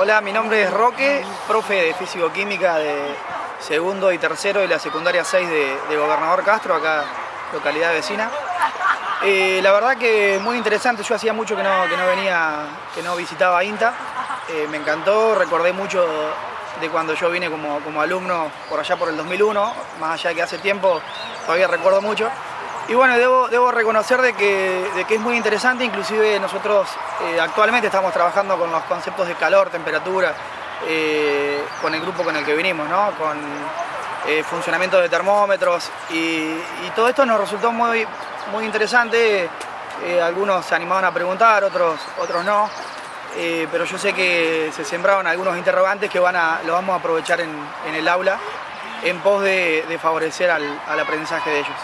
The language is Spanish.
Hola, mi nombre es Roque, profe de Físico-Química de segundo y tercero de la secundaria 6 de, Gobernador Castro, acá localidad vecina. Eh, la verdad que muy interesante, yo hacía mucho que no, que no venía, que no visitaba INTA, eh, me encantó, recordé mucho de cuando yo vine como, como alumno por allá por el 2001, más allá que hace tiempo, todavía recuerdo mucho. Y bueno, debo, debo reconocer de que, de que, es muy interesante, inclusive nosotros eh, actualmente estamos trabajando con los conceptos de calor, temperatura, eh, con el grupo con el que vinimos, ¿no? con eh, funcionamiento de termómetros y, todo esto nos resultó muy, muy interesante, algunos se animaban a preguntar, otros, otros no, pero yo sé que se sembraron algunos interrogantes que van a, lo vamos a aprovechar en, el aula en pos de, favorecer al aprendizaje de ellos.